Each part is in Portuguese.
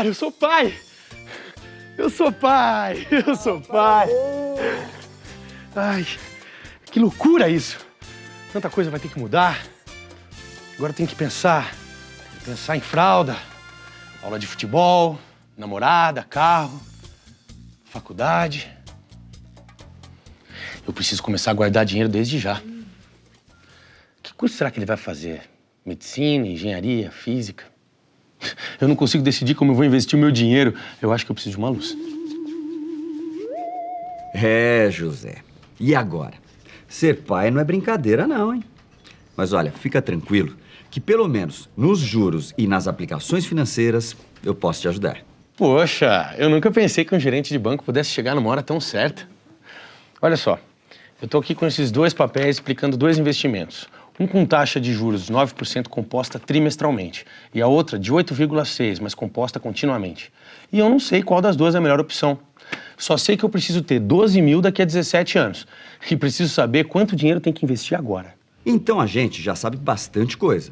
Cara, eu sou pai! Eu sou pai! Eu sou pai! Ai, que loucura isso! Tanta coisa vai ter que mudar. Agora tem que pensar. Pensar em fralda, aula de futebol, namorada, carro, faculdade. Eu preciso começar a guardar dinheiro desde já. Que curso será que ele vai fazer? Medicina, engenharia, física? Eu não consigo decidir como eu vou investir o meu dinheiro. Eu acho que eu preciso de uma luz. É, José. E agora? Ser pai não é brincadeira, não, hein? Mas olha, fica tranquilo que pelo menos nos juros e nas aplicações financeiras eu posso te ajudar. Poxa, eu nunca pensei que um gerente de banco pudesse chegar numa hora tão certa. Olha só, eu tô aqui com esses dois papéis explicando dois investimentos. Um com taxa de juros de 9% composta trimestralmente e a outra de 8,6%, mas composta continuamente. E eu não sei qual das duas é a melhor opção. Só sei que eu preciso ter 12 mil daqui a 17 anos e preciso saber quanto dinheiro tem que investir agora. Então a gente já sabe bastante coisa.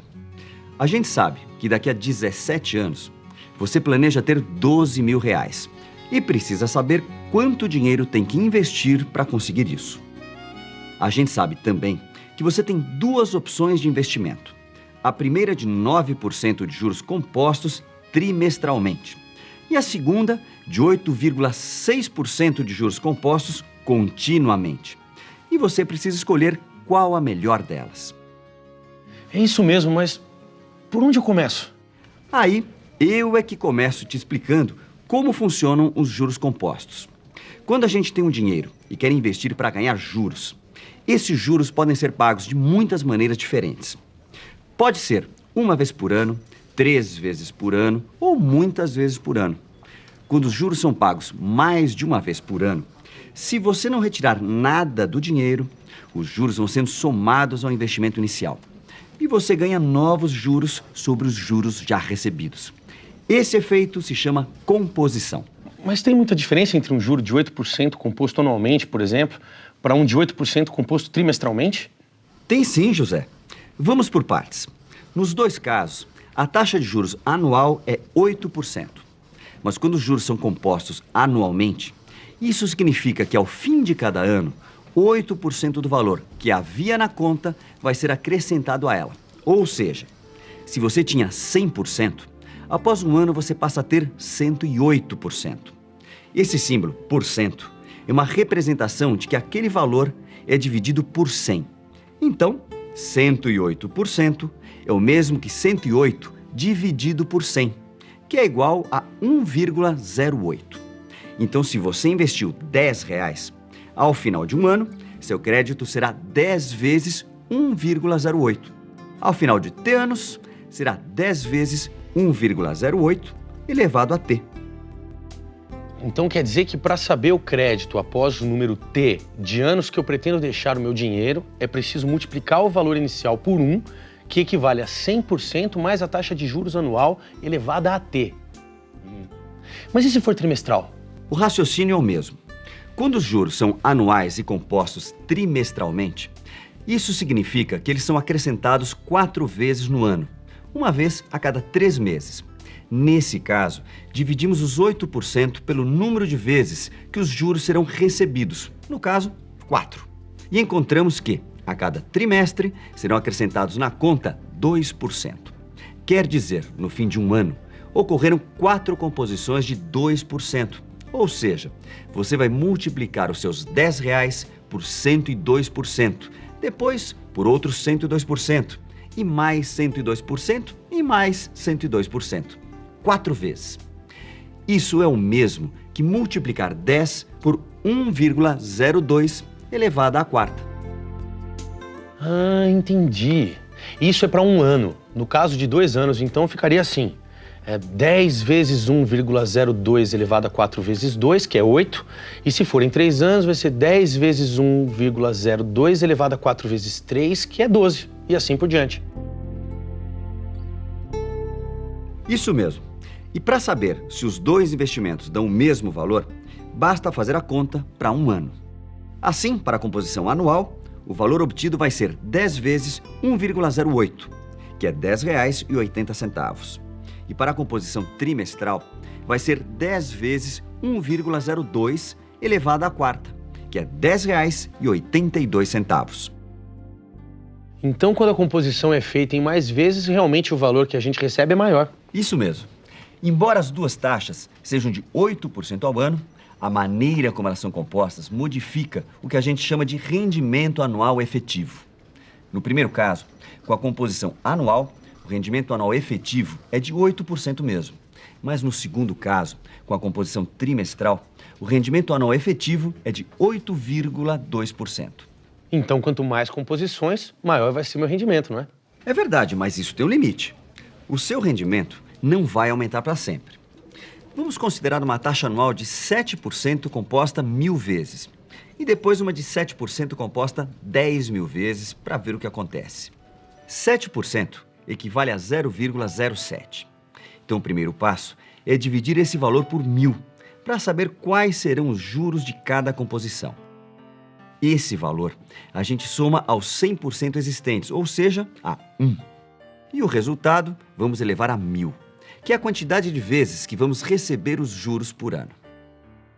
A gente sabe que daqui a 17 anos você planeja ter 12 mil reais e precisa saber quanto dinheiro tem que investir para conseguir isso. A gente sabe também que você tem duas opções de investimento. A primeira de 9% de juros compostos trimestralmente e a segunda de 8,6% de juros compostos continuamente. E você precisa escolher qual a melhor delas. É isso mesmo, mas por onde eu começo? Aí, eu é que começo te explicando como funcionam os juros compostos. Quando a gente tem um dinheiro e quer investir para ganhar juros, esses juros podem ser pagos de muitas maneiras diferentes. Pode ser uma vez por ano, três vezes por ano ou muitas vezes por ano. Quando os juros são pagos mais de uma vez por ano, se você não retirar nada do dinheiro, os juros vão sendo somados ao investimento inicial. E você ganha novos juros sobre os juros já recebidos. Esse efeito se chama composição. Mas tem muita diferença entre um juro de 8% composto anualmente, por exemplo, para um de 8% composto trimestralmente? Tem sim, José. Vamos por partes. Nos dois casos, a taxa de juros anual é 8%. Mas quando os juros são compostos anualmente, isso significa que ao fim de cada ano, 8% do valor que havia na conta vai ser acrescentado a ela. Ou seja, se você tinha 100%, após um ano você passa a ter 108%. Esse símbolo, por cento, é uma representação de que aquele valor é dividido por 100. Então, 108% é o mesmo que 108 dividido por 100, que é igual a 1,08. Então, se você investiu 10 reais, ao final de um ano, seu crédito será 10 vezes 1,08. Ao final de T anos, será 10 vezes 1,08 elevado a T. Então quer dizer que para saber o crédito após o número T de anos que eu pretendo deixar o meu dinheiro, é preciso multiplicar o valor inicial por 1, que equivale a 100% mais a taxa de juros anual elevada a T. Mas e se for trimestral? O raciocínio é o mesmo. Quando os juros são anuais e compostos trimestralmente, isso significa que eles são acrescentados quatro vezes no ano, uma vez a cada três meses. Nesse caso, dividimos os 8% pelo número de vezes que os juros serão recebidos, no caso, 4. E encontramos que, a cada trimestre, serão acrescentados na conta 2%. Quer dizer, no fim de um ano, ocorreram quatro composições de 2%. Ou seja, você vai multiplicar os seus 10 reais por 102%, depois por outros 102%, e mais 102% e mais 102% quatro vezes. Isso é o mesmo que multiplicar 10 por 1,02 elevado à quarta. Ah, entendi. Isso é para um ano. No caso de dois anos, então, ficaria assim. É 10 vezes 1,02 elevado a 4 vezes 2, que é 8. E se for em 3 anos, vai ser 10 vezes 1,02 elevado a 4 vezes 3, que é 12. E assim por diante. Isso mesmo. E para saber se os dois investimentos dão o mesmo valor, basta fazer a conta para um ano. Assim, para a composição anual, o valor obtido vai ser 10 vezes 1,08, que é R$ 10,80. E para a composição trimestral, vai ser 10 vezes 1,02 elevado à quarta, que é R$ 10,82. Então, quando a composição é feita em mais vezes, realmente o valor que a gente recebe é maior. Isso mesmo. Embora as duas taxas sejam de 8% ao ano, a maneira como elas são compostas modifica o que a gente chama de rendimento anual efetivo. No primeiro caso, com a composição anual, o rendimento anual efetivo é de 8% mesmo. Mas no segundo caso, com a composição trimestral, o rendimento anual efetivo é de 8,2%. Então, quanto mais composições, maior vai ser meu rendimento, não é? É verdade, mas isso tem um limite. O seu rendimento não vai aumentar para sempre. Vamos considerar uma taxa anual de 7% composta mil vezes. E depois uma de 7% composta 10 mil vezes para ver o que acontece. 7% equivale a 0,07. Então o primeiro passo é dividir esse valor por mil para saber quais serão os juros de cada composição. Esse valor a gente soma aos 100% existentes, ou seja, a 1. E o resultado vamos elevar a 1000, que é a quantidade de vezes que vamos receber os juros por ano.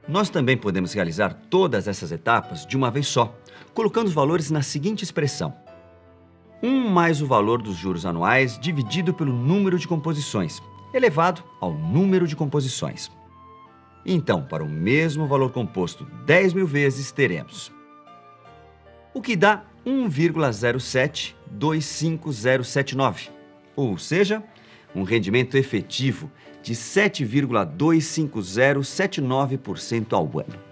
Nós também podemos realizar todas essas etapas de uma vez só, colocando os valores na seguinte expressão. 1 mais o valor dos juros anuais dividido pelo número de composições, elevado ao número de composições. Então, para o mesmo valor composto 10 mil vezes, teremos o que dá 1,0725079, ou seja, um rendimento efetivo de 7,25079% ao ano.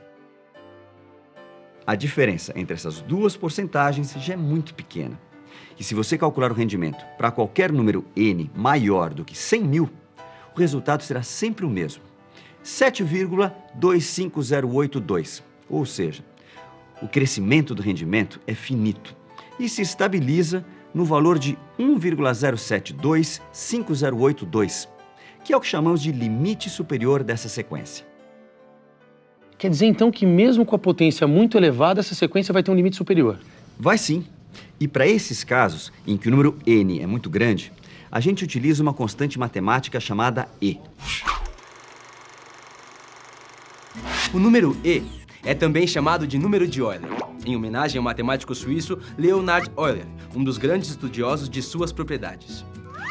A diferença entre essas duas porcentagens já é muito pequena. E se você calcular o rendimento para qualquer número n maior do que 100 mil, o resultado será sempre o mesmo, 7,25082, ou seja, o crescimento do rendimento é finito e se estabiliza no valor de 1,0725082, que é o que chamamos de limite superior dessa sequência. Quer dizer então que mesmo com a potência muito elevada, essa sequência vai ter um limite superior? Vai sim. E para esses casos, em que o número n é muito grande, a gente utiliza uma constante matemática chamada e. O número e é também chamado de número de Euler, em homenagem ao matemático suíço Leonhard Euler, um dos grandes estudiosos de suas propriedades.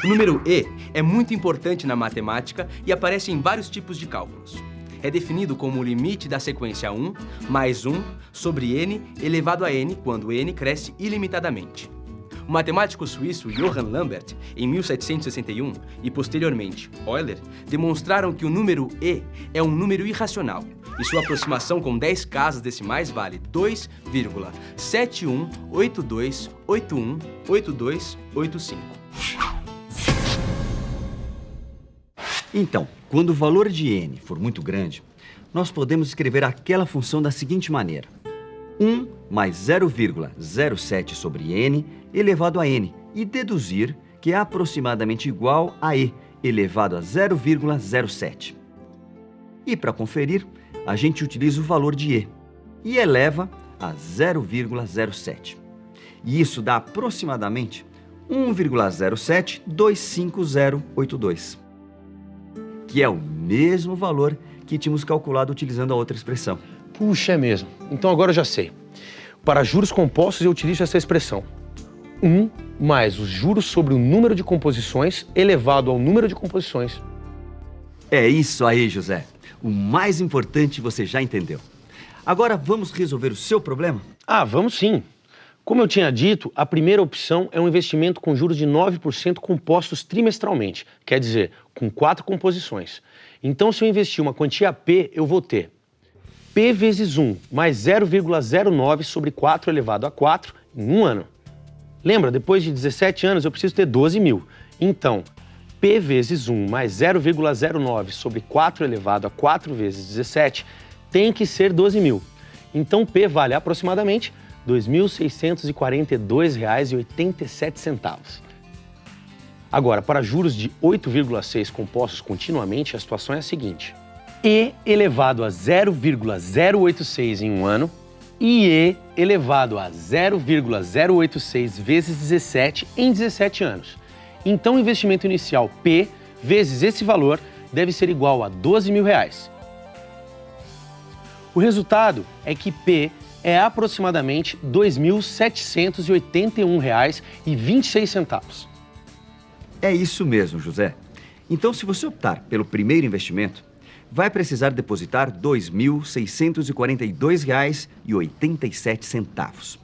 O número e é muito importante na matemática e aparece em vários tipos de cálculos. É definido como o limite da sequência 1 mais 1 sobre n elevado a n quando n cresce ilimitadamente. O matemático suíço Johann Lambert, em 1761, e posteriormente Euler, demonstraram que o número e é um número irracional e sua aproximação com 10 casas decimais vale 2,7182818285. Então, quando o valor de n for muito grande, nós podemos escrever aquela função da seguinte maneira. 1 mais 0,07 sobre n elevado a n e deduzir que é aproximadamente igual a e elevado a 0,07. E para conferir, a gente utiliza o valor de e e eleva a 0,07. E isso dá aproximadamente 1,0725082, que é o mesmo valor que tínhamos calculado utilizando a outra expressão. Puxa, é mesmo. Então agora eu já sei. Para juros compostos eu utilizo essa expressão. 1 mais os juros sobre o número de composições elevado ao número de composições. É isso aí, José. O mais importante você já entendeu. Agora vamos resolver o seu problema? Ah, vamos sim. Como eu tinha dito, a primeira opção é um investimento com juros de 9% compostos trimestralmente, quer dizer, com quatro composições. Então, se eu investir uma quantia P, eu vou ter P vezes 1 mais 0,09 sobre 4 elevado a 4 em um ano. Lembra, depois de 17 anos eu preciso ter 12 mil. Então, P vezes 1 mais 0,09 sobre 4 elevado a 4 vezes 17 tem que ser 12 mil. Então P vale aproximadamente R$ 2.642,87. Agora, para juros de 8,6 compostos continuamente, a situação é a seguinte. E elevado a 0,086 em um ano e E elevado a 0,086 vezes 17 em 17 anos. Então, o investimento inicial P vezes esse valor deve ser igual a 12 mil reais. O resultado é que P é aproximadamente R$ 2.781,26. É isso mesmo, José. Então, se você optar pelo primeiro investimento, vai precisar depositar R$ 2.642,87.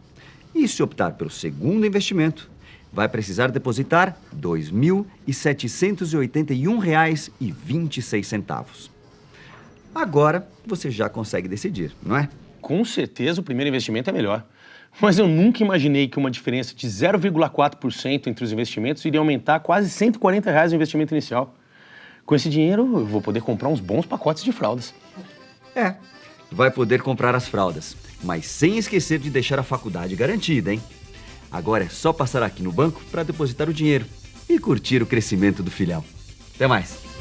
E se optar pelo segundo investimento, vai precisar depositar R$ 2.781,26. Agora você já consegue decidir, não é? Com certeza o primeiro investimento é melhor. Mas eu nunca imaginei que uma diferença de 0,4% entre os investimentos iria aumentar quase 140 reais o investimento inicial. Com esse dinheiro, eu vou poder comprar uns bons pacotes de fraldas. É, vai poder comprar as fraldas, mas sem esquecer de deixar a faculdade garantida, hein? Agora é só passar aqui no banco para depositar o dinheiro e curtir o crescimento do filhão. Até mais!